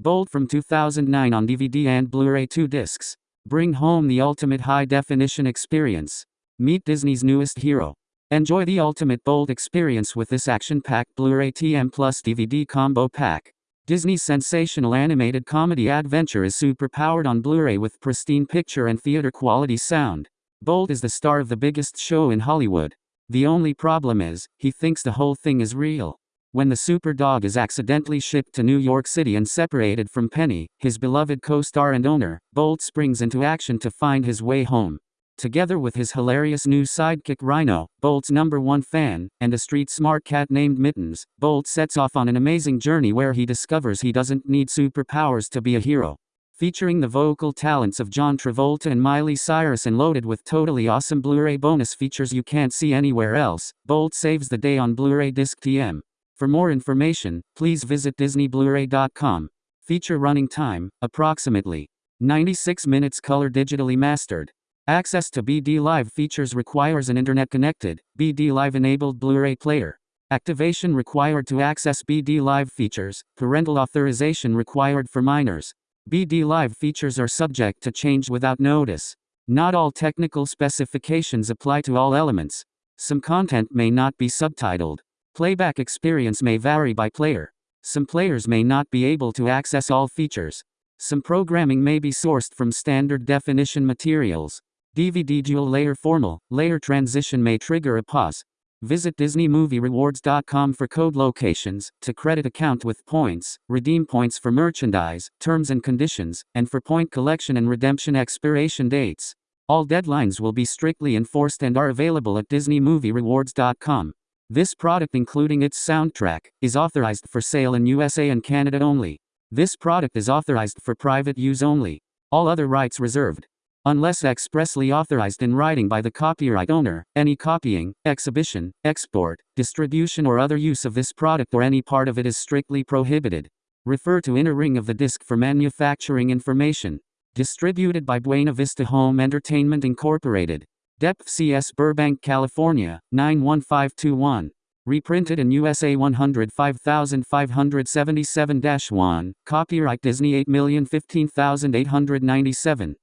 Bolt from 2009 on DVD and Blu-ray 2 discs. Bring home the ultimate high-definition experience. Meet Disney's newest hero. Enjoy the ultimate Bolt experience with this action-packed Blu-ray TM Plus DVD combo pack. Disney's sensational animated comedy adventure is super-powered on Blu-ray with pristine picture and theater quality sound. Bolt is the star of the biggest show in Hollywood. The only problem is, he thinks the whole thing is real. When the super dog is accidentally shipped to New York City and separated from Penny, his beloved co-star and owner, Bolt springs into action to find his way home. Together with his hilarious new sidekick Rhino, Bolt's number one fan, and a street smart cat named Mittens, Bolt sets off on an amazing journey where he discovers he doesn't need superpowers to be a hero. Featuring the vocal talents of John Travolta and Miley Cyrus and loaded with totally awesome Blu-ray bonus features you can't see anywhere else, Bolt saves the day on Blu-ray Disc TM. For more information, please visit DisneyBlu-ray.com. Feature running time, approximately 96 minutes color digitally mastered. Access to BD Live features requires an internet-connected, BD Live-enabled Blu-ray player. Activation required to access BD Live features, parental authorization required for minors. BD Live features are subject to change without notice. Not all technical specifications apply to all elements. Some content may not be subtitled. Playback experience may vary by player. Some players may not be able to access all features. Some programming may be sourced from standard definition materials. DVD dual layer formal, layer transition may trigger a pause. Visit DisneyMovieRewards.com for code locations, to credit account with points, redeem points for merchandise, terms and conditions, and for point collection and redemption expiration dates. All deadlines will be strictly enforced and are available at DisneyMovieRewards.com. This product, including its soundtrack, is authorized for sale in USA and Canada only. This product is authorized for private use only. All other rights reserved. Unless expressly authorized in writing by the copyright owner, any copying, exhibition, export, distribution, or other use of this product or any part of it is strictly prohibited. Refer to inner ring of the disc for manufacturing information. Distributed by Buena Vista Home Entertainment Incorporated. Depth CS Burbank, California, 91521. Reprinted in USA 105577 1. Copyright Disney 8015897.